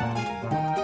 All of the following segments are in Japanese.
Bye.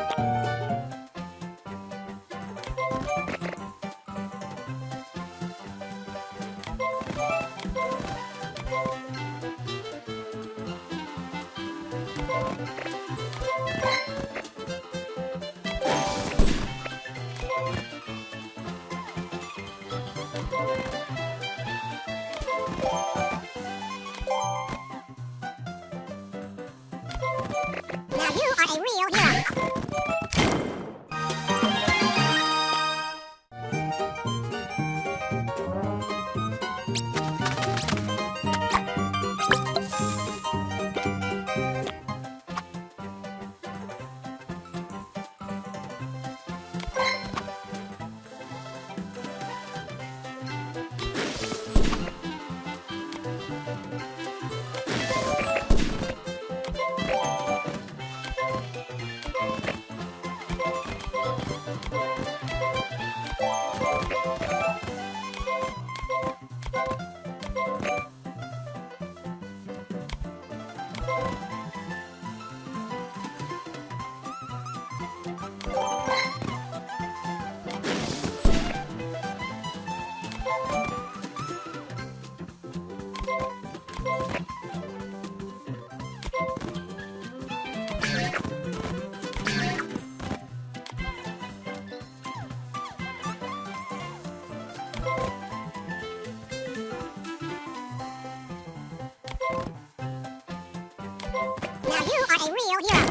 you are a real hero.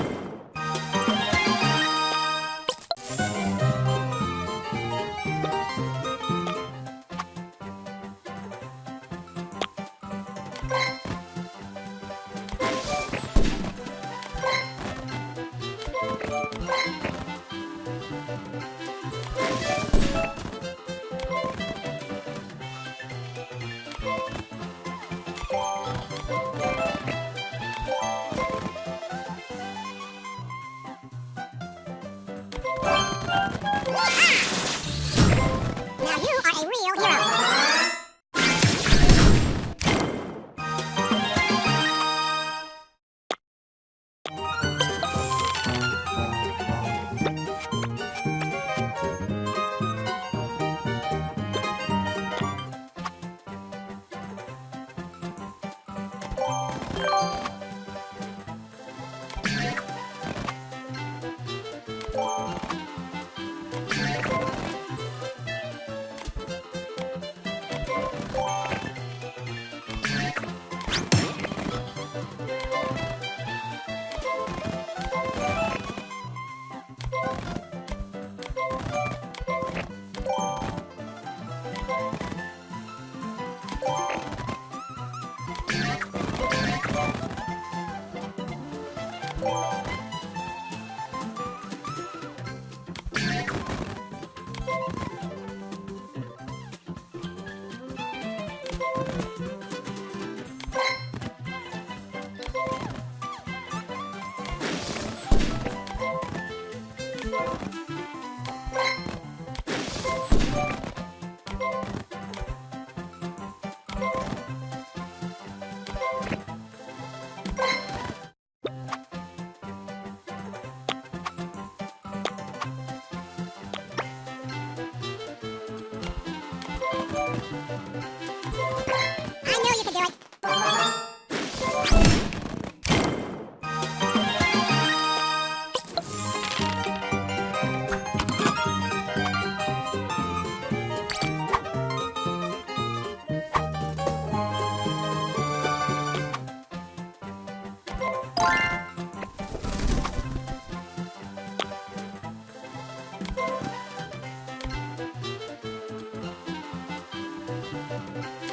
Música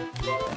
you